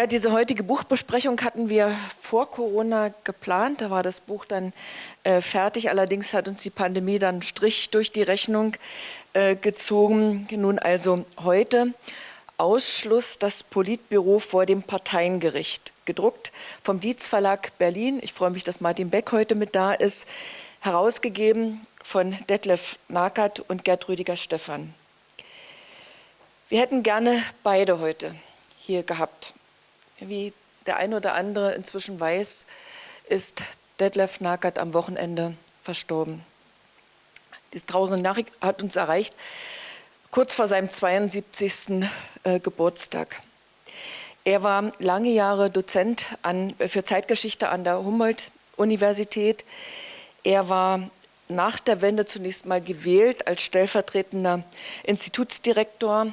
Ja, diese heutige Buchbesprechung hatten wir vor Corona geplant. Da war das Buch dann äh, fertig. Allerdings hat uns die Pandemie dann einen Strich durch die Rechnung äh, gezogen. Nun also heute Ausschluss das Politbüro vor dem Parteiengericht. Gedruckt vom Dietz Verlag Berlin. Ich freue mich, dass Martin Beck heute mit da ist. Herausgegeben von Detlef Nakert und Gerd Rüdiger Stephan. Wir hätten gerne beide heute hier gehabt. Wie der eine oder andere inzwischen weiß, ist Detlef Nakert am Wochenende verstorben. Diese traurige Nachricht hat uns erreicht, kurz vor seinem 72. Äh, Geburtstag. Er war lange Jahre Dozent an, für Zeitgeschichte an der Humboldt-Universität. Er war nach der Wende zunächst mal gewählt als stellvertretender Institutsdirektor,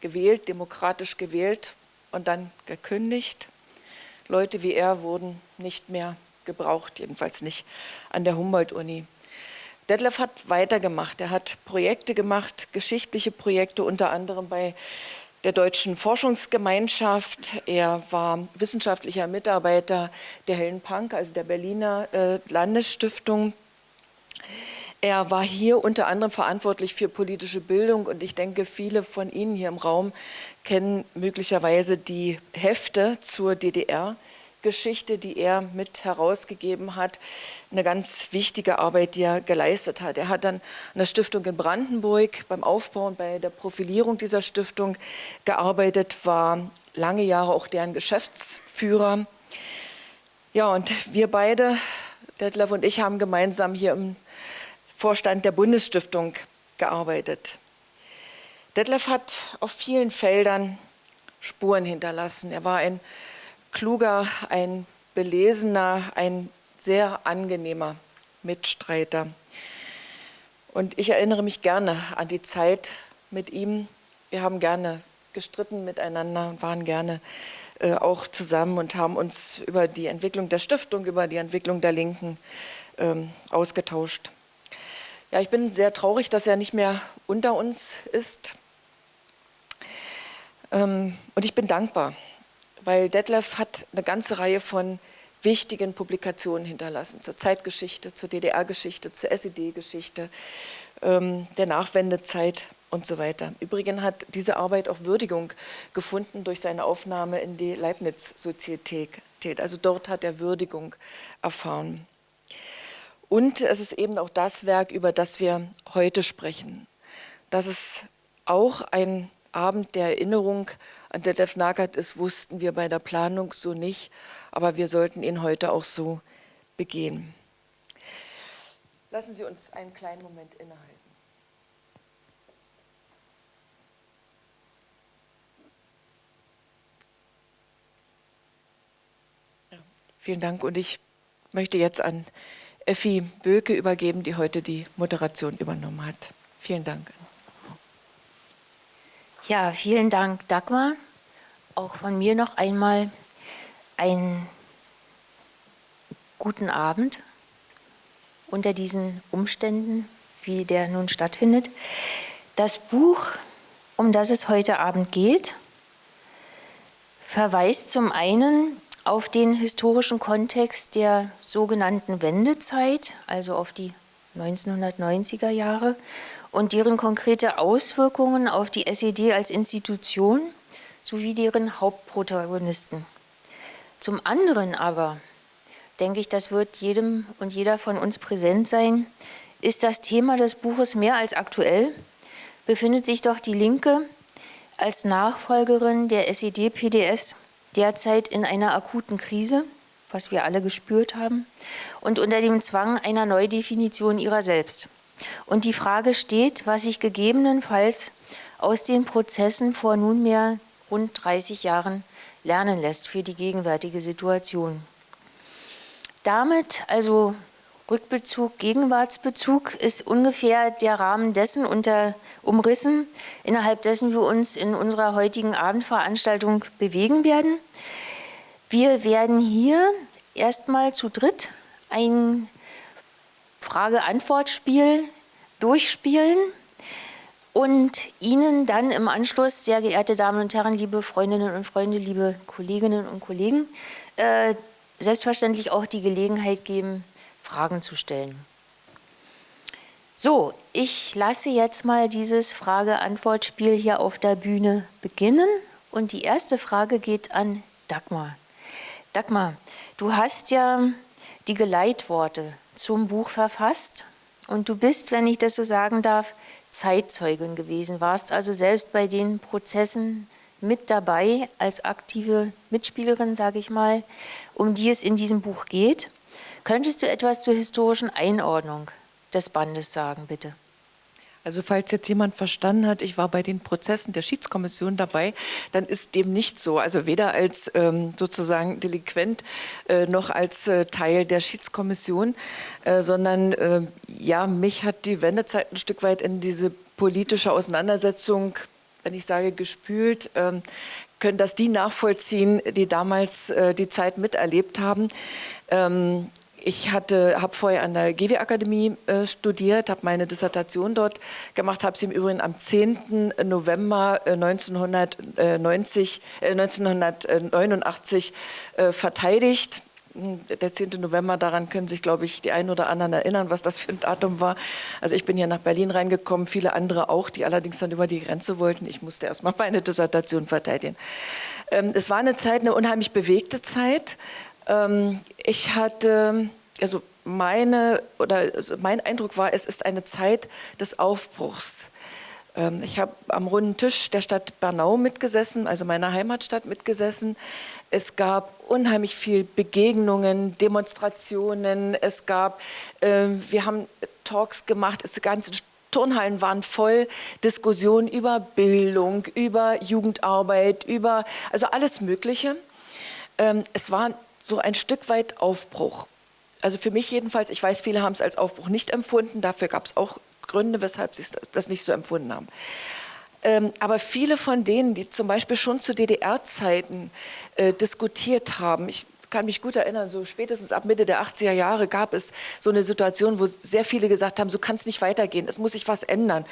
gewählt, demokratisch gewählt und dann gekündigt. Leute wie er wurden nicht mehr gebraucht, jedenfalls nicht an der Humboldt-Uni. Detlef hat weitergemacht. Er hat Projekte gemacht, geschichtliche Projekte, unter anderem bei der Deutschen Forschungsgemeinschaft. Er war wissenschaftlicher Mitarbeiter der Hellen Punk, also der Berliner äh, Landesstiftung. Er war hier unter anderem verantwortlich für politische Bildung und ich denke, viele von Ihnen hier im Raum kennen möglicherweise die Hefte zur DDR. Geschichte, die er mit herausgegeben hat, eine ganz wichtige Arbeit, die er geleistet hat. Er hat dann an der Stiftung in Brandenburg beim Aufbau und bei der Profilierung dieser Stiftung gearbeitet, war lange Jahre auch deren Geschäftsführer. Ja, und wir beide, Detlef und ich, haben gemeinsam hier im Vorstand der Bundesstiftung gearbeitet. Detlef hat auf vielen Feldern Spuren hinterlassen. Er war ein kluger, ein belesener, ein sehr angenehmer Mitstreiter. Und ich erinnere mich gerne an die Zeit mit ihm. Wir haben gerne gestritten miteinander und waren gerne äh, auch zusammen und haben uns über die Entwicklung der Stiftung, über die Entwicklung der Linken ähm, ausgetauscht. Ja, ich bin sehr traurig, dass er nicht mehr unter uns ist. Ähm, und ich bin dankbar, weil Detlef hat eine ganze Reihe von wichtigen Publikationen hinterlassen, zur Zeitgeschichte, zur DDR-Geschichte, zur SED-Geschichte, ähm, der Nachwendezeit und so weiter. Übrigens hat diese Arbeit auch Würdigung gefunden durch seine Aufnahme in die Leibniz-Sozietät. Also dort hat er Würdigung erfahren. Und es ist eben auch das Werk, über das wir heute sprechen. Das ist auch ein Abend der Erinnerung an Detlef Nagert ist, wussten wir bei der Planung so nicht, aber wir sollten ihn heute auch so begehen. Lassen Sie uns einen kleinen Moment innehalten. Vielen Dank und ich möchte jetzt an Effi Böke übergeben, die heute die Moderation übernommen hat. Vielen Dank. Ja, vielen Dank, Dagmar. Auch von mir noch einmal einen guten Abend unter diesen Umständen, wie der nun stattfindet. Das Buch, um das es heute Abend geht, verweist zum einen auf den historischen Kontext der sogenannten Wendezeit, also auf die 1990er Jahre und deren konkrete Auswirkungen auf die SED als Institution sowie deren Hauptprotagonisten. Zum anderen aber, denke ich, das wird jedem und jeder von uns präsent sein, ist das Thema des Buches mehr als aktuell, befindet sich doch die Linke als Nachfolgerin der SED-PDS derzeit in einer akuten Krise, was wir alle gespürt haben, und unter dem Zwang einer Neudefinition ihrer selbst. Und die Frage steht, was sich gegebenenfalls aus den Prozessen vor nunmehr rund 30 Jahren lernen lässt für die gegenwärtige Situation. Damit, also Rückbezug, Gegenwartsbezug, ist ungefähr der Rahmen dessen unter, umrissen, innerhalb dessen wir uns in unserer heutigen Abendveranstaltung bewegen werden. Wir werden hier erstmal zu dritt ein Frage-Antwort-Spiel durchspielen. und Ihnen dann im Anschluss, sehr geehrte Damen und Herren, liebe Freundinnen und Freunde, liebe Kolleginnen und Kollegen, äh, selbstverständlich auch die Gelegenheit geben, Fragen zu stellen. So, ich lasse jetzt mal dieses Frage-Antwort-Spiel hier auf der Bühne beginnen. Und die erste Frage geht an Dagmar. Dagmar, du hast ja die Geleitworte zum Buch verfasst und du bist, wenn ich das so sagen darf, Zeitzeugin gewesen, warst also selbst bei den Prozessen mit dabei als aktive Mitspielerin, sage ich mal, um die es in diesem Buch geht. Könntest du etwas zur historischen Einordnung des Bandes sagen, bitte? Also falls jetzt jemand verstanden hat, ich war bei den Prozessen der Schiedskommission dabei, dann ist dem nicht so. Also weder als ähm, sozusagen Delinquent äh, noch als äh, Teil der Schiedskommission, äh, sondern äh, ja, mich hat die Wendezeit ein Stück weit in diese politische Auseinandersetzung, wenn ich sage gespült, ähm, können das die nachvollziehen, die damals äh, die Zeit miterlebt haben. Ähm, ich habe vorher an der GW-Akademie äh, studiert, habe meine Dissertation dort gemacht, habe sie im Übrigen am 10. November äh, 1990, äh, 1989 äh, verteidigt. Hm, der 10. November, daran können sich, glaube ich, die einen oder anderen erinnern, was das für ein Datum war. Also ich bin hier nach Berlin reingekommen, viele andere auch, die allerdings dann über die Grenze wollten. Ich musste erst mal meine Dissertation verteidigen. Ähm, es war eine Zeit, eine unheimlich bewegte Zeit. Ähm, ich hatte, also meine, oder also mein Eindruck war, es ist eine Zeit des Aufbruchs. Ähm, ich habe am runden Tisch der Stadt Bernau mitgesessen, also meiner Heimatstadt mitgesessen. Es gab unheimlich viel Begegnungen, Demonstrationen. Es gab, äh, wir haben Talks gemacht, es ganze Turnhallen waren voll, Diskussionen über Bildung, über Jugendarbeit, über also alles Mögliche. Ähm, es war so ein Stück weit Aufbruch. Also für mich jedenfalls, ich weiß, viele haben es als Aufbruch nicht empfunden, dafür gab es auch Gründe, weshalb sie das nicht so empfunden haben. Ähm, aber viele von denen, die zum Beispiel schon zu DDR-Zeiten äh, diskutiert haben, ich kann mich gut erinnern, so spätestens ab Mitte der 80er Jahre gab es so eine Situation, wo sehr viele gesagt haben, so kann es nicht weitergehen, es muss sich was ändern.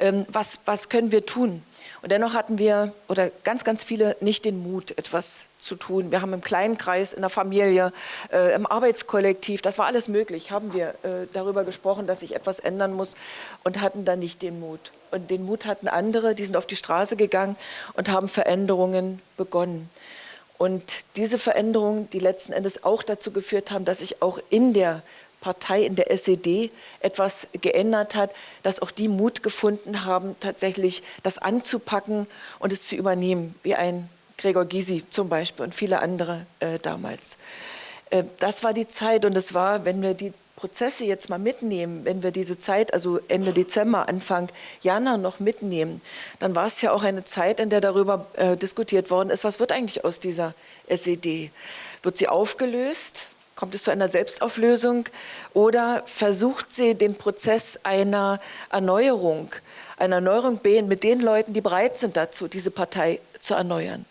Ähm, was, was können wir tun? Und dennoch hatten wir, oder ganz, ganz viele, nicht den Mut, etwas zu tun. Wir haben im kleinen Kreis, in der Familie, äh, im Arbeitskollektiv, das war alles möglich, haben wir äh, darüber gesprochen, dass sich etwas ändern muss und hatten dann nicht den Mut. Und den Mut hatten andere, die sind auf die Straße gegangen und haben Veränderungen begonnen. Und diese Veränderungen, die letzten Endes auch dazu geführt haben, dass sich auch in der Partei in der SED etwas geändert hat, dass auch die Mut gefunden haben, tatsächlich das anzupacken und es zu übernehmen, wie ein Gregor Gysi zum Beispiel und viele andere äh, damals. Äh, das war die Zeit und es war, wenn wir die Prozesse jetzt mal mitnehmen, wenn wir diese Zeit, also Ende Dezember, Anfang Januar noch mitnehmen, dann war es ja auch eine Zeit, in der darüber äh, diskutiert worden ist, was wird eigentlich aus dieser SED? Wird sie aufgelöst? Kommt es zu einer Selbstauflösung oder versucht sie den Prozess einer Erneuerung, einer Erneuerung mit den Leuten, die bereit sind dazu, diese Partei zu erneuern?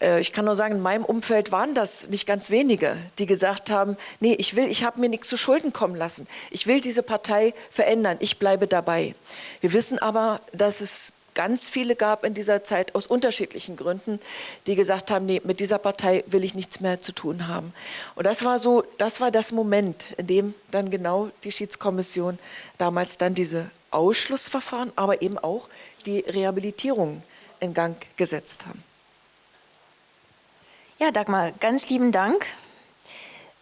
Äh, ich kann nur sagen, in meinem Umfeld waren das nicht ganz wenige, die gesagt haben, nee, ich will, ich habe mir nichts zu Schulden kommen lassen. Ich will diese Partei verändern, ich bleibe dabei. Wir wissen aber, dass es ganz viele gab in dieser Zeit aus unterschiedlichen Gründen, die gesagt haben, nee, mit dieser Partei will ich nichts mehr zu tun haben. Und das war so, das war das Moment, in dem dann genau die Schiedskommission damals dann diese Ausschlussverfahren, aber eben auch die Rehabilitierung in Gang gesetzt haben. Ja, Dagmar, ganz lieben Dank.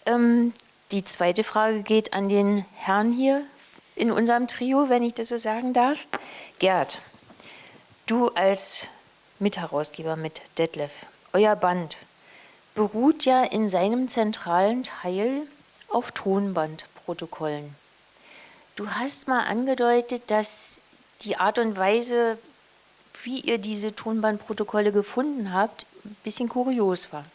Ähm, die zweite Frage geht an den Herrn hier in unserem Trio, wenn ich das so sagen darf. Gerd, Du als Mitherausgeber mit Detlef, euer Band beruht ja in seinem zentralen Teil auf Tonbandprotokollen. Du hast mal angedeutet, dass die Art und Weise, wie ihr diese Tonbandprotokolle gefunden habt, ein bisschen kurios war.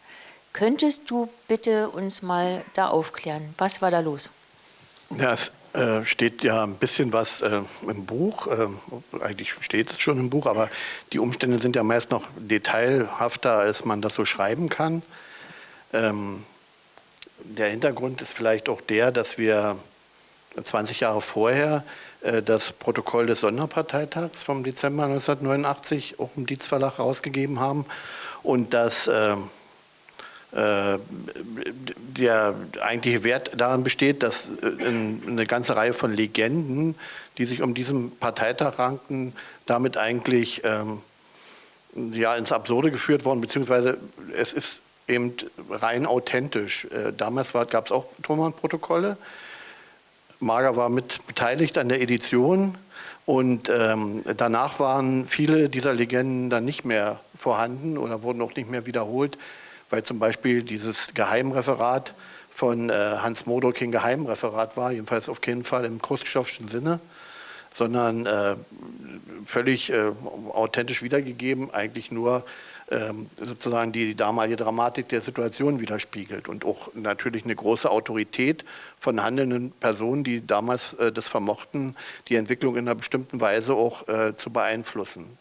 Könntest du bitte uns mal da aufklären? Was war da los? Ja, es äh, steht ja ein bisschen was äh, im Buch. Äh, eigentlich steht es schon im Buch, aber die Umstände sind ja meist noch detailhafter, als man das so schreiben kann. Ähm, der Hintergrund ist vielleicht auch der, dass wir 20 Jahre vorher äh, das Protokoll des Sonderparteitags vom Dezember 1989 auch im Dietz Verlag rausgegeben haben und dass äh, äh, der eigentliche Wert daran besteht, dass äh, eine ganze Reihe von Legenden, die sich um diesen Parteitag ranken, damit eigentlich ähm, ja, ins Absurde geführt worden, beziehungsweise es ist eben rein authentisch. Äh, damals gab es auch Thomann-Protokolle. Mager war mit beteiligt an der Edition und ähm, danach waren viele dieser Legenden dann nicht mehr vorhanden oder wurden auch nicht mehr wiederholt, weil zum Beispiel dieses Geheimreferat von äh, Hans Modo kein Geheimreferat war, jedenfalls auf keinen Fall im Khrushchevschen Sinne, sondern äh, völlig äh, authentisch wiedergegeben, eigentlich nur ähm, sozusagen die damalige Dramatik der Situation widerspiegelt und auch natürlich eine große Autorität von handelnden Personen, die damals äh, das vermochten, die Entwicklung in einer bestimmten Weise auch äh, zu beeinflussen.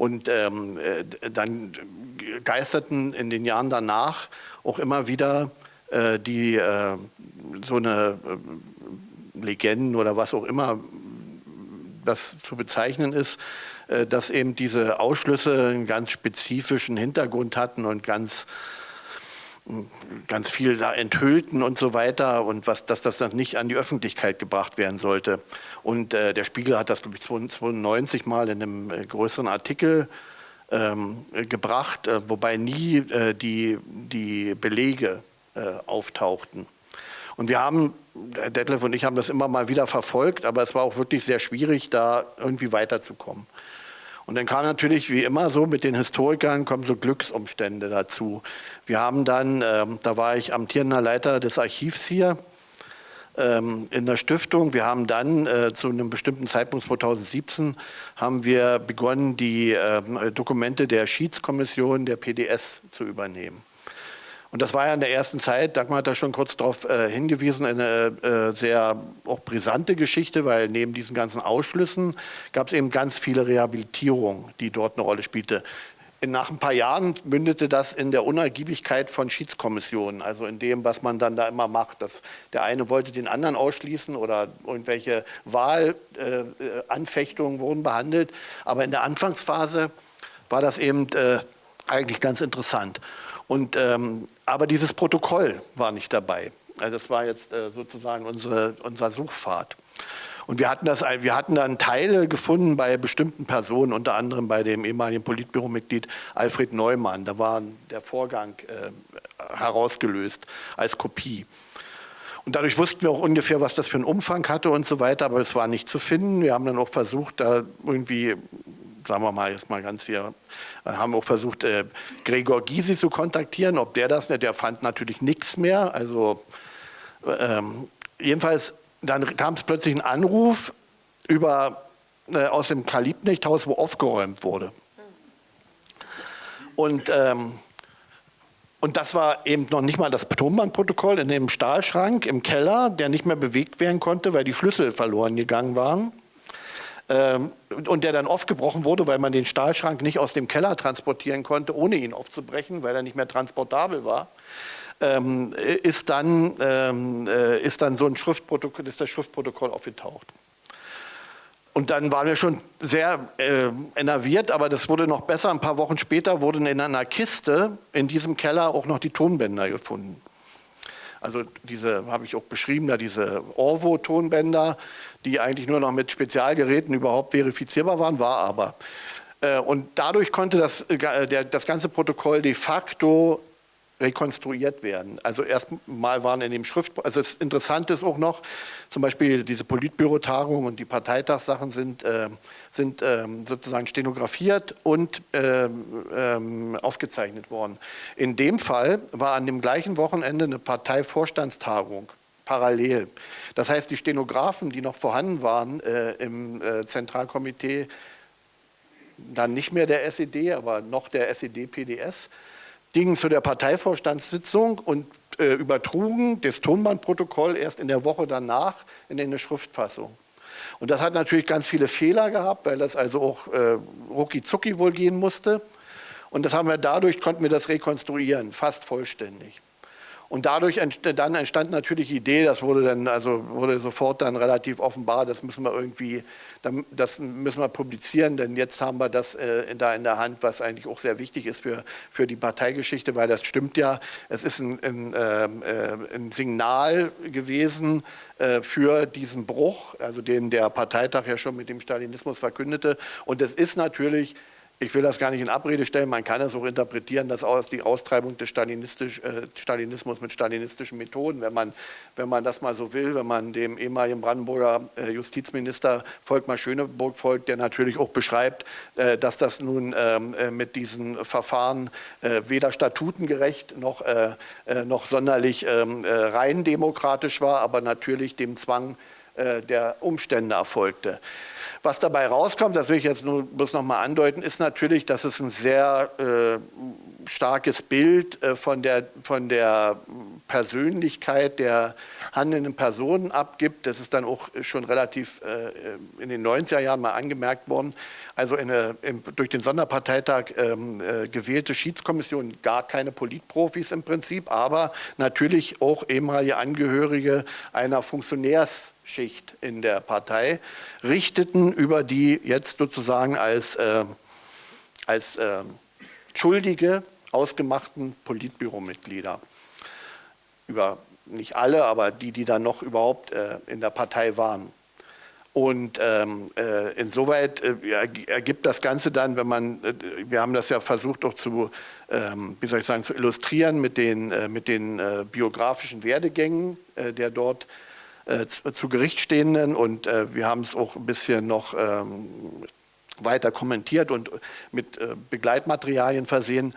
Und ähm, äh, dann geisterten in den Jahren danach auch immer wieder äh, die äh, so eine äh, Legenden oder was auch immer das zu bezeichnen ist, äh, dass eben diese Ausschlüsse einen ganz spezifischen Hintergrund hatten und ganz ganz viel da enthüllten und so weiter und was, dass das dann nicht an die Öffentlichkeit gebracht werden sollte. Und äh, der Spiegel hat das, glaube ich, 1992 mal in einem äh, größeren Artikel ähm, gebracht, äh, wobei nie äh, die, die Belege äh, auftauchten. Und wir haben, Detlef und ich haben das immer mal wieder verfolgt, aber es war auch wirklich sehr schwierig, da irgendwie weiterzukommen. Und dann kam natürlich, wie immer so, mit den Historikern kommen so Glücksumstände dazu. Wir haben dann, ähm, da war ich amtierender Leiter des Archivs hier, ähm, in der Stiftung. Wir haben dann äh, zu einem bestimmten Zeitpunkt 2017 haben wir begonnen, die äh, Dokumente der Schiedskommission der PDS zu übernehmen. Und das war ja in der ersten Zeit, Dagmar hat da schon kurz darauf äh, hingewiesen, eine äh, sehr auch brisante Geschichte, weil neben diesen ganzen Ausschlüssen gab es eben ganz viele Rehabilitierungen, die dort eine Rolle spielte. Nach ein paar Jahren mündete das in der Unergiebigkeit von Schiedskommissionen, also in dem, was man da immer macht. Dass der eine wollte den anderen ausschließen oder irgendwelche Wahlanfechtungen äh, wurden behandelt. Aber in der Anfangsphase war das eben äh, eigentlich ganz interessant. Und, ähm, aber dieses Protokoll war nicht dabei. Also das war jetzt äh, sozusagen unsere, unser Suchpfad. Und wir hatten, das, wir hatten dann Teile gefunden bei bestimmten Personen, unter anderem bei dem ehemaligen Politbüromitglied Alfred Neumann. Da war der Vorgang äh, herausgelöst als Kopie. Und dadurch wussten wir auch ungefähr, was das für einen Umfang hatte und so weiter, aber es war nicht zu finden. Wir haben dann auch versucht, da irgendwie sagen wir mal jetzt mal ganz hier, äh, haben auch versucht, äh, Gregor Gysi zu kontaktieren, ob der das, der fand natürlich nichts mehr. Also ähm, jedenfalls, dann kam es plötzlich ein Anruf über, äh, aus dem Kalibnichthaus, wo aufgeräumt wurde. Und, ähm, und das war eben noch nicht mal das Tonbandprotokoll in dem Stahlschrank im Keller, der nicht mehr bewegt werden konnte, weil die Schlüssel verloren gegangen waren. Ähm, und der dann aufgebrochen wurde, weil man den Stahlschrank nicht aus dem Keller transportieren konnte, ohne ihn aufzubrechen, weil er nicht mehr transportabel war, ähm, ist, dann, ähm, äh, ist dann so ein Schriftprotokoll, ist das Schriftprotokoll aufgetaucht. Und dann waren wir schon sehr äh, enerviert, aber das wurde noch besser. Ein paar Wochen später wurden in einer Kiste in diesem Keller auch noch die Tonbänder gefunden. Also diese habe ich auch beschrieben, da diese Orvo-Tonbänder, die eigentlich nur noch mit Spezialgeräten überhaupt verifizierbar waren, war aber. Äh, und dadurch konnte das, äh, das ganze Protokoll de facto rekonstruiert werden. Also erstmal waren in dem Schrift, also das Interessante ist auch noch, zum Beispiel diese Politbüro-Tagung und die Parteitagssachen sind, äh, sind ähm, sozusagen stenografiert und ähm, aufgezeichnet worden. In dem Fall war an dem gleichen Wochenende eine Parteivorstandstagung parallel. Das heißt, die Stenografen, die noch vorhanden waren äh, im äh, Zentralkomitee, dann nicht mehr der SED, aber noch der SED-PDS, gingen zu der Parteivorstandssitzung und äh, übertrugen das Tonbandprotokoll erst in der Woche danach in eine Schriftfassung. Und das hat natürlich ganz viele Fehler gehabt, weil das also auch äh, rucki zucki wohl gehen musste. Und das haben wir dadurch, konnten wir das rekonstruieren, fast vollständig. Und dadurch entstand, dann entstand natürlich die Idee, das wurde dann, also wurde sofort dann relativ offenbar, das müssen wir irgendwie, das müssen wir publizieren, denn jetzt haben wir das äh, da in der Hand, was eigentlich auch sehr wichtig ist für, für die Parteigeschichte, weil das stimmt ja, es ist ein, ein, ähm, äh, ein Signal gewesen äh, für diesen Bruch, also den der Parteitag ja schon mit dem Stalinismus verkündete. Und es ist natürlich ich will das gar nicht in Abrede stellen, man kann es auch interpretieren, dass aus die Austreibung des Stalinistisch, äh, Stalinismus mit stalinistischen Methoden, wenn man, wenn man das mal so will, wenn man dem ehemaligen Brandenburger äh, Justizminister Volkmar Schöneburg folgt, der natürlich auch beschreibt, äh, dass das nun ähm, äh, mit diesen Verfahren äh, weder statutengerecht noch, äh, noch sonderlich ähm, rein demokratisch war, aber natürlich dem Zwang der Umstände erfolgte. Was dabei rauskommt, das will ich jetzt nur bloß noch mal andeuten, ist natürlich, dass es ein sehr äh, starkes Bild äh, von, der, von der Persönlichkeit der handelnden Personen abgibt. Das ist dann auch schon relativ äh, in den 90er Jahren mal angemerkt worden. Also eine im, durch den Sonderparteitag ähm, äh, gewählte Schiedskommission, gar keine Politprofis im Prinzip, aber natürlich auch ehemalige Angehörige einer Funktionärs- Schicht in der Partei richteten über die jetzt sozusagen als, äh, als äh, Schuldige ausgemachten Politbüromitglieder. Über nicht alle, aber die, die dann noch überhaupt äh, in der Partei waren. Und ähm, äh, insoweit äh, ergibt das Ganze dann, wenn man, äh, wir haben das ja versucht auch zu, ähm, wie soll ich sagen, zu illustrieren mit den, äh, mit den äh, biografischen Werdegängen der dort äh, zu, Gericht stehenden und äh, wir haben es auch ein bisschen noch ähm, weiter kommentiert und mit äh, Begleitmaterialien versehen.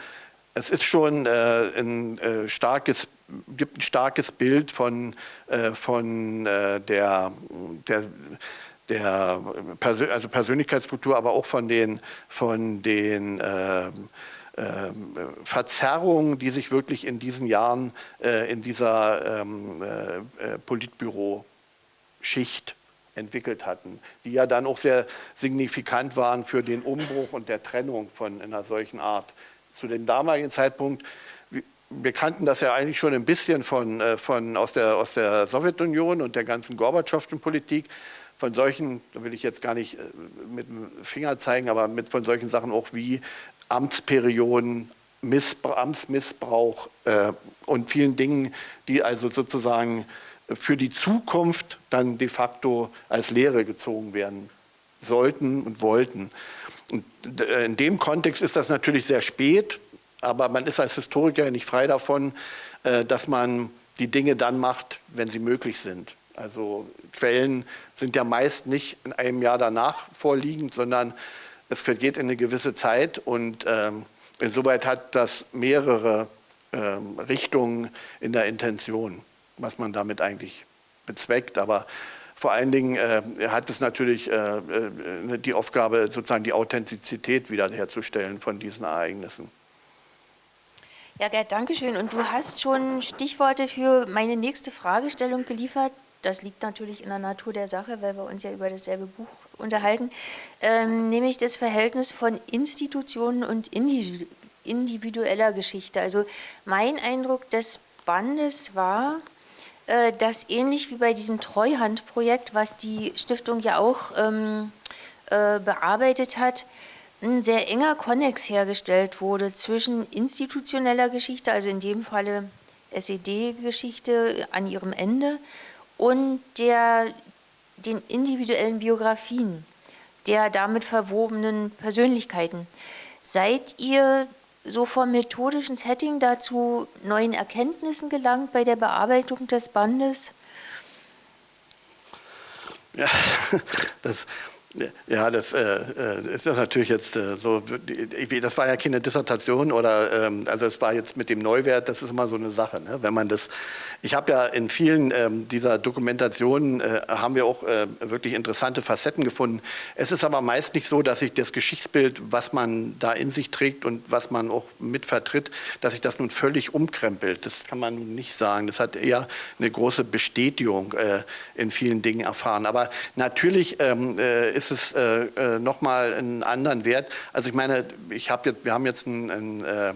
Es ist schon äh, ein äh, starkes, gibt ein starkes Bild von, äh, von der, der der Persön also Persönlichkeitsstruktur, aber auch von den, von den äh, ähm, Verzerrungen, die sich wirklich in diesen Jahren äh, in dieser ähm, äh, äh, Politbüro-Schicht entwickelt hatten, die ja dann auch sehr signifikant waren für den Umbruch und der Trennung von einer solchen Art. Zu dem damaligen Zeitpunkt, wir kannten das ja eigentlich schon ein bisschen von, von, aus, der, aus der Sowjetunion und der ganzen Gorbatschowschen Politik, von solchen, da will ich jetzt gar nicht mit dem Finger zeigen, aber mit von solchen Sachen auch wie Amtsperioden, Missbrauch, Amtsmissbrauch äh, und vielen Dingen, die also sozusagen für die Zukunft dann de facto als Lehre gezogen werden sollten und wollten. Und äh, in dem Kontext ist das natürlich sehr spät, aber man ist als Historiker nicht frei davon, äh, dass man die Dinge dann macht, wenn sie möglich sind. Also Quellen sind ja meist nicht in einem Jahr danach vorliegend, sondern es vergeht in eine gewisse Zeit und ähm, insoweit hat das mehrere ähm, Richtungen in der Intention, was man damit eigentlich bezweckt. Aber vor allen Dingen äh, hat es natürlich äh, äh, die Aufgabe, sozusagen die Authentizität wiederherzustellen von diesen Ereignissen. Ja, Gerd, danke schön. Und du hast schon Stichworte für meine nächste Fragestellung geliefert. Das liegt natürlich in der Natur der Sache, weil wir uns ja über dasselbe Buch unterhalten, ähm, nämlich das Verhältnis von Institutionen und individueller Geschichte. Also mein Eindruck des Bandes war, dass ähnlich wie bei diesem Treuhandprojekt, was die Stiftung ja auch ähm, äh, bearbeitet hat, ein sehr enger Konnex hergestellt wurde zwischen institutioneller Geschichte, also in dem Falle SED-Geschichte an ihrem Ende, und der den individuellen Biografien der damit verwobenen Persönlichkeiten. Seid ihr so vom methodischen Setting dazu neuen Erkenntnissen gelangt bei der Bearbeitung des Bandes? Ja, das, ja, das äh, ist das natürlich jetzt äh, so, das war ja keine Dissertation oder, ähm, also es war jetzt mit dem Neuwert, das ist immer so eine Sache, ne? wenn man das, ich habe ja in vielen ähm, dieser Dokumentationen, äh, haben wir auch äh, wirklich interessante Facetten gefunden. Es ist aber meist nicht so, dass sich das Geschichtsbild, was man da in sich trägt und was man auch mit vertritt, dass sich das nun völlig umkrempelt. Das kann man nun nicht sagen. Das hat eher eine große Bestätigung äh, in vielen Dingen erfahren. Aber natürlich ähm, ist ist es äh, äh, nochmal einen anderen Wert. Also ich meine, ich hab jetzt, wir haben jetzt ein, äh,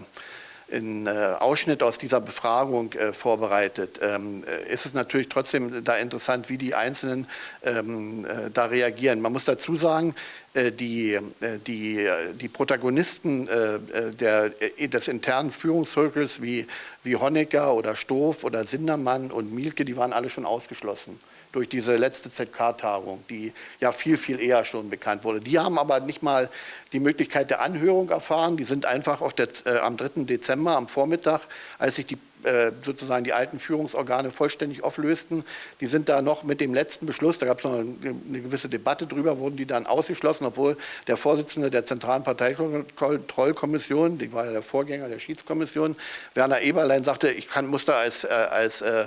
einen äh, Ausschnitt aus dieser Befragung äh, vorbereitet, ähm, äh, ist es natürlich trotzdem da interessant, wie die Einzelnen ähm, äh, da reagieren. Man muss dazu sagen, die, die, die Protagonisten der, des internen Führungszirkels wie, wie Honecker oder Stoff oder Sindermann und Mielke, die waren alle schon ausgeschlossen durch diese letzte ZK-Tagung, die ja viel, viel eher schon bekannt wurde. Die haben aber nicht mal die Möglichkeit der Anhörung erfahren. Die sind einfach der, äh, am 3. Dezember am Vormittag, als sich die äh, sozusagen die alten Führungsorgane vollständig auflösten. Die sind da noch mit dem letzten Beschluss, da gab es noch eine, gewisse Debatte drüber, wurden die dann ausgeschlossen, obwohl der Vorsitzende der Zentralen Parteikontrollkommission, die war ja der Vorgänger der Schiedskommission, Werner Eberlein sagte, ich kann, muss da als, äh, als äh,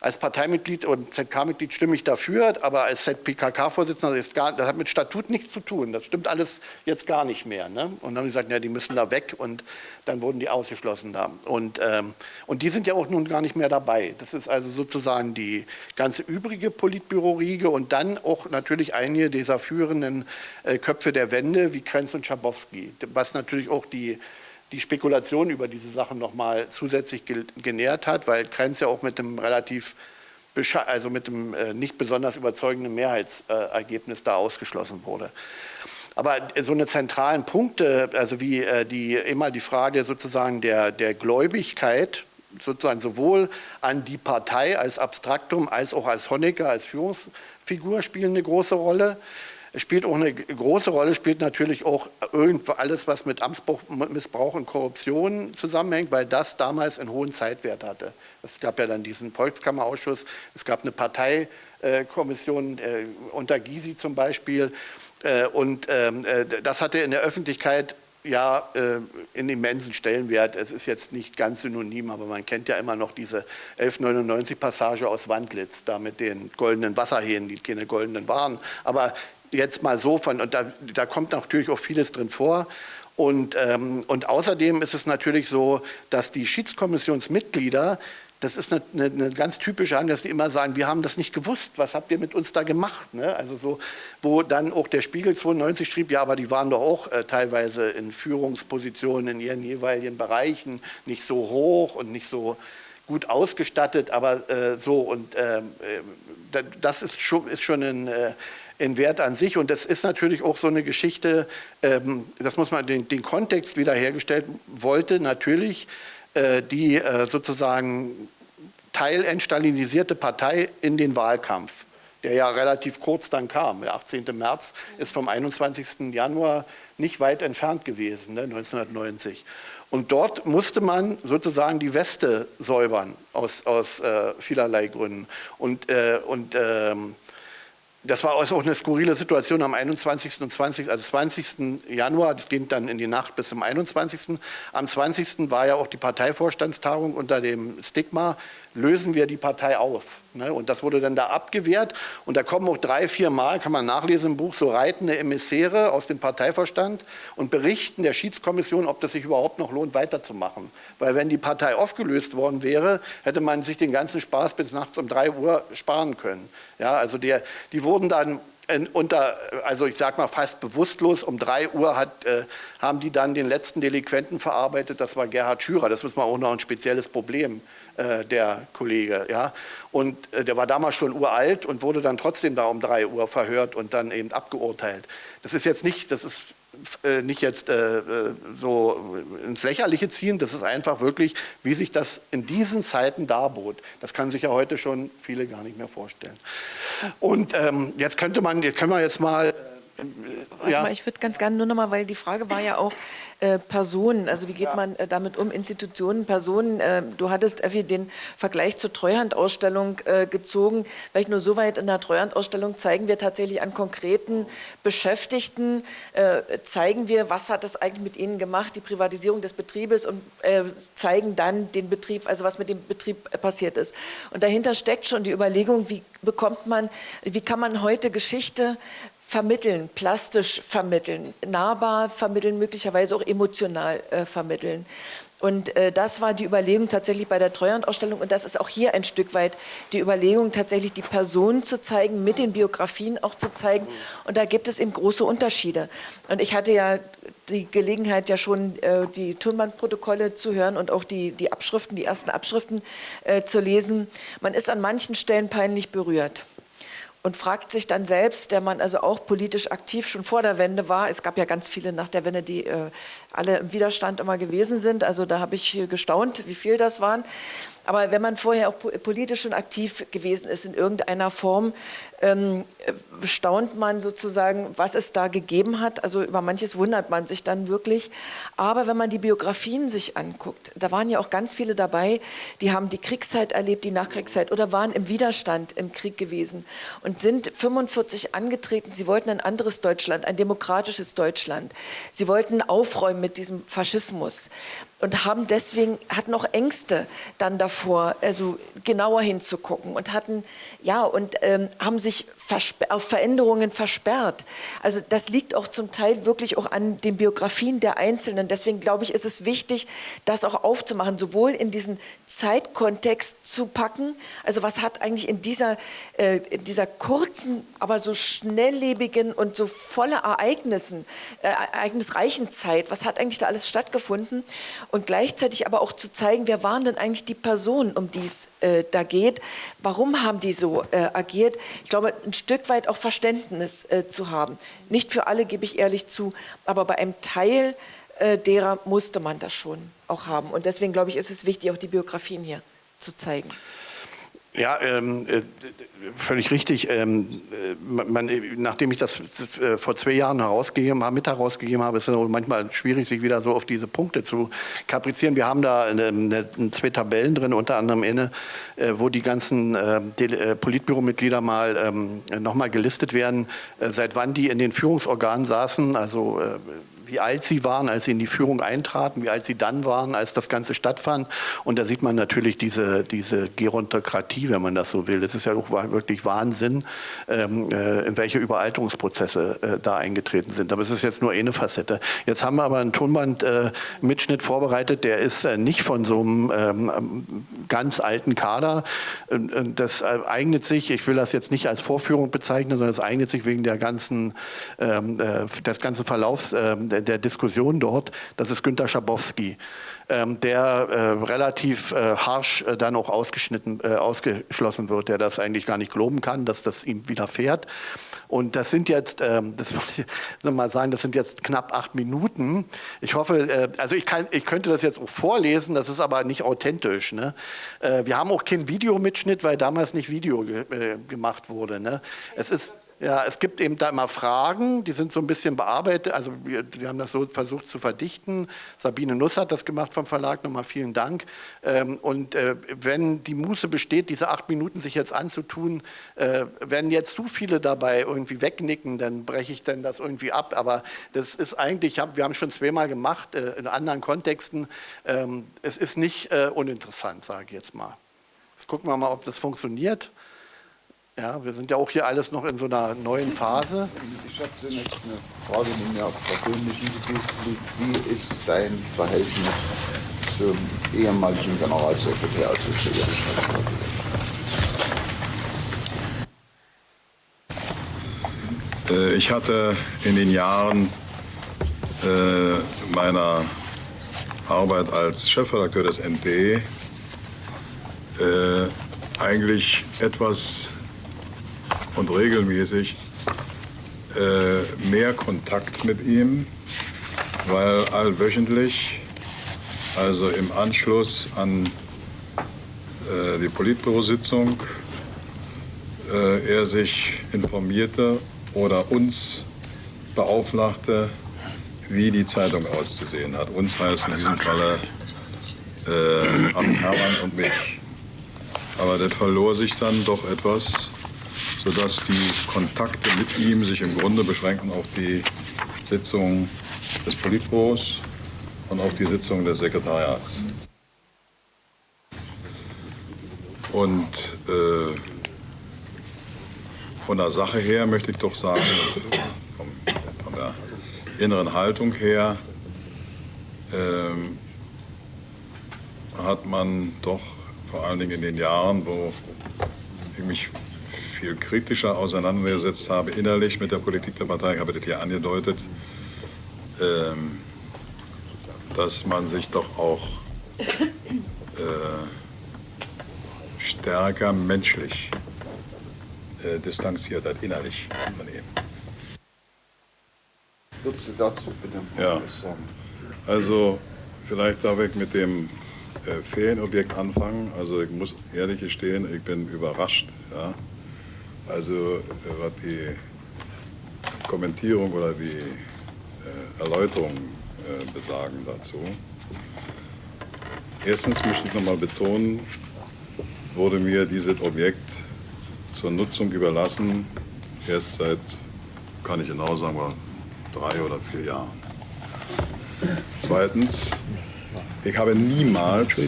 als Parteimitglied und ZK-Mitglied stimme ich dafür, aber als ZPKK-Vorsitzender, das, das, hat mit Statut nichts zu tun. Das stimmt alles jetzt gar nicht mehr. Ne? Und dann haben sie gesagt, ja, die müssen da weg und dann wurden die ausgeschlossen da. Und, ähm, und die sind ja auch nun gar nicht mehr dabei. Das ist also sozusagen die ganze übrige Politbüro-Riege und dann auch natürlich einige dieser führenden äh, Köpfe der Wende wie Krenz und Schabowski, was natürlich auch die die Spekulation über diese Sachen nochmal zusätzlich genährt hat, weil Krenz ja auch mit einem relativ, also mit einem äh, nicht besonders überzeugenden Mehrheitsergebnis da ausgeschlossen wurde. Aber so eine zentralen Punkte, also wie äh, die, immer die Frage sozusagen der, der Gläubigkeit, sozusagen sowohl an die Partei als Abstraktum als auch als Honecker, als Führungsfigur spielen eine große Rolle. Es spielt auch eine große Rolle, spielt natürlich auch alles, was mit Amtsmissbrauch und Korruption zusammenhängt, weil das damals einen hohen Zeitwert hatte. Es gab ja dann diesen Volkskammerausschuss, es gab eine Parteikommission äh, unter Gysi zum Beispiel äh, und ähm, äh, das hatte in der Öffentlichkeit ja, in immensen Stellenwert. Es ist jetzt nicht ganz synonym, aber man kennt ja immer noch diese 1199-Passage aus Wandlitz, da mit den goldenen Wasserhähnen, die keine goldenen waren. Aber jetzt mal so von, und da, da kommt natürlich auch vieles drin vor. Und, ähm, und außerdem ist es natürlich so, dass die Schiedskommissionsmitglieder, das ist eine, eine, eine ganz typische Hand, dass die immer sagen, wir haben das nicht gewusst, was habt ihr mit uns da gemacht? Ne? Also so, wo dann auch der Spiegel 92 schrieb, ja, aber die waren doch auch äh, teilweise in Führungspositionen in ihren jeweiligen Bereichen nicht so hoch und nicht so gut ausgestattet, aber äh, so und ähm, äh, das ist schon, ist schon ein, äh, in Wert an sich. Und das ist natürlich auch so eine Geschichte, ähm, das muss man den, den Kontext wiederhergestellt wollte, natürlich äh, die äh, sozusagen teilentstalinisierte Partei in den Wahlkampf, der ja relativ kurz dann kam. Der 18. März ist vom 21. Januar nicht weit entfernt gewesen, ne, 1990. Und dort musste man sozusagen die Weste säubern aus, aus äh, vielerlei Gründen. Und, äh, und ähm, das war also auch eine skurrile Situation am 21. und 20. also 20. Januar, das ging dann in die Nacht bis zum 21. Am 20. war ja auch die Parteivorstandstagung unter dem Stigma, lösen wir die Partei auf. Ne? Und das wurde dann da abgewehrt. Und da kommen auch drei, vier Mal, kann man nachlesen im Buch, so reitende Emissäre aus dem Parteivorstand und berichten der Schiedskommission, ob das sich überhaupt noch lohnt, weiterzumachen. Weil wenn die Partei aufgelöst worden wäre, hätte man sich den ganzen Spaß bis nachts um drei Uhr sparen können. Ja, also der, die wurden dann unter, also ich sage mal fast bewusstlos, um drei Uhr hat, äh, haben die dann den letzten Delinquenten verarbeitet, das war Gerhard Schürer. Das ist mal auch noch ein spezielles Problem, äh, der Kollege. Ja? Und äh, der war damals schon uralt und wurde dann trotzdem da um drei Uhr verhört und dann eben abgeurteilt. Das ist jetzt nicht, das ist äh, nicht jetzt äh, äh, so ins Lächerliche ziehen, das ist einfach wirklich, wie sich das in diesen Zeiten darbot. Das kann sich ja heute schon viele gar nicht mehr vorstellen. Und ähm, jetzt könnte man, jetzt können wir jetzt mal ja. Mal, ich würde ganz gerne nur noch mal, weil die Frage war ja auch äh, Personen, also wie geht ja. man äh, damit um, Institutionen, Personen. Äh, du hattest, Effi, den Vergleich zur Treuhandausstellung äh, gezogen. Vielleicht nur so weit in der Treuhandausstellung zeigen wir tatsächlich an konkreten Beschäftigten, äh, zeigen wir, was hat das eigentlich mit ihnen gemacht, die Privatisierung des Betriebes und äh, zeigen dann den Betrieb, also was mit dem Betrieb passiert ist. Und dahinter steckt schon die Überlegung, wie bekommt man, wie kann man heute Geschichte vermitteln, plastisch vermitteln, nahbar vermitteln, möglicherweise auch emotional äh, vermitteln. Und äh, das war die Überlegung tatsächlich bei der Treuhandausstellung und das ist auch hier ein Stück weit die Überlegung, tatsächlich die Personen zu zeigen, mit den Biografien auch zu zeigen. Und da gibt es eben große Unterschiede. Und ich hatte ja die Gelegenheit, ja schon äh, die Tonbandprotokolle zu hören und auch die, die Abschriften, die ersten Abschriften äh, zu lesen. Man ist an manchen Stellen peinlich berührt und fragt sich dann selbst, der man also auch politisch aktiv schon vor der Wende war, es gab ja ganz viele nach der Wende, die äh, alle im Widerstand immer gewesen sind, also da habe ich gestaunt, wie viel das waren, aber wenn man vorher auch politisch schon aktiv gewesen ist in irgendeiner Form, ähm, staunt man sozusagen, was es da gegeben hat. Also über manches wundert man sich dann wirklich. Aber wenn man die Biografien sich anguckt, da waren ja auch ganz viele dabei, die haben die Kriegszeit erlebt, die Nachkriegszeit oder waren im Widerstand im Krieg gewesen und sind 45 angetreten. Sie wollten ein anderes Deutschland, ein demokratisches Deutschland. Sie wollten aufräumen mit diesem Faschismus und haben deswegen, hatten auch Ängste dann davor, also genauer hinzugucken und hatten, ja, und ähm, haben sich auf Veränderungen versperrt. Also das liegt auch zum Teil wirklich auch an den Biografien der Einzelnen. Deswegen glaube ich, ist es wichtig, das auch aufzumachen, sowohl in diesen Zeitkontext zu packen, also was hat eigentlich in dieser, äh, in dieser kurzen, aber so schnelllebigen und so voller Ereignissen, äh, ereignisreichen Zeit, was hat eigentlich da alles stattgefunden und gleichzeitig aber auch zu zeigen, wer waren denn eigentlich die Personen, um die es äh, da geht, warum haben die so äh, agiert. Ich glaube, ein Stück weit auch Verständnis äh, zu haben. Nicht für alle, gebe ich ehrlich zu, aber bei einem Teil äh, derer musste man das schon auch haben. Und deswegen, glaube ich, ist es wichtig, auch die Biografien hier zu zeigen. Ja, ähm, äh, völlig richtig. Ähm, äh, man, nachdem ich das äh, vor zwei Jahren herausgegeben habe, mit herausgegeben habe, ist es manchmal schwierig, sich wieder so auf diese Punkte zu kaprizieren. Wir haben da eine, eine, zwei Tabellen drin, unter anderem eine, äh, wo die ganzen Politbüromitglieder mal ähm, nochmal gelistet werden, seit wann die in den Führungsorganen saßen, also wie alt sie waren, als sie in die Führung eintraten, wie alt sie dann waren, als das Ganze stattfand. Und da sieht man natürlich diese, diese Gerontokratie, wenn man das so will. Es ist ja auch wirklich Wahnsinn, ähm, äh, in welche Überalterungsprozesse äh, da eingetreten sind. Aber es ist jetzt nur eine Facette. Jetzt haben wir aber einen Tonband-Mitschnitt äh, vorbereitet, der ist äh, nicht von so einem ähm, ganz alten Kader. das äh, eignet sich, ich will das jetzt nicht als Vorführung bezeichnen, sondern es eignet sich wegen der ganzen, ähm, äh, des ganzen Verlaufs ähm, der Diskussion dort, das ist Günter Schabowski, der äh, relativ äh, harsch äh, dann auch ausgeschnitten, ausgeschlossen wird, der das eigentlich gar nicht glauben kann, dass das ihm widerfährt. Und das sind jetzt, ähm, das muss ich mal sagen, das sind jetzt knapp acht Minuten. Ich hoffe, also ich, kann, ich könnte das jetzt auch vorlesen, das ist aber nicht authentisch. Ne? Wir haben auch keinen Videomitschnitt, weil damals nicht Video ge gemacht wurde. Ne? Es ist ja, es gibt eben da immer Fragen, die sind so ein bisschen bearbeitet. Also wir, wir haben das so versucht zu verdichten. Sabine Nuss hat das gemacht vom Verlag. Nochmal vielen Dank. Ähm, und äh, wenn die Muße besteht, diese acht Minuten sich jetzt anzutun, äh, wenn jetzt zu viele dabei irgendwie wegnicken, dann breche ich dann das irgendwie ab. Aber das ist eigentlich, wir haben schon zweimal gemacht äh, in anderen Kontexten. Ähm, es ist nicht uninteressant, sage ich jetzt mal. Jetzt gucken wir mal, ob das funktioniert. Ja, wir sind ja auch hier alles noch in so einer neuen Phase. Ich habe zunächst eine Frage, die mir persönlich interessiert. Wie ist dein Verhältnis zum ehemaligen Generalsekretär, als du zu äh, Ich hatte in den Jahren äh, meiner Arbeit als Chefredakteur des ND äh, eigentlich etwas und regelmäßig äh, mehr Kontakt mit ihm, weil allwöchentlich, also im Anschluss an äh, die Politbürositzung, äh, er sich informierte oder uns beauflagte, wie die Zeitung auszusehen hat. Uns heißt in diesem Falle äh, Hermann und mich. Aber das verlor sich dann doch etwas sodass die Kontakte mit ihm sich im Grunde beschränken auf die Sitzung des Politbüros und auf die Sitzung des Sekretariats. Und äh, von der Sache her möchte ich doch sagen, vom, von der inneren Haltung her, äh, hat man doch vor allen Dingen in den Jahren, wo ich mich viel kritischer auseinandergesetzt habe, innerlich mit der Politik der Partei, ich habe das hier angedeutet, ähm, dass man sich doch auch äh, stärker menschlich äh, distanziert hat, innerlich von ihm. Würdest du dazu bitte Ja. Also vielleicht darf ich mit dem äh, Ferienobjekt anfangen. Also ich muss ehrlich gestehen, ich bin überrascht. Ja? Also äh, was die Kommentierung oder die äh, Erläuterung äh, besagen dazu. Erstens möchte ich nochmal betonen, wurde mir dieses Objekt zur Nutzung überlassen, erst seit, kann ich genau sagen, drei oder vier Jahren. Zweitens, ich habe niemals,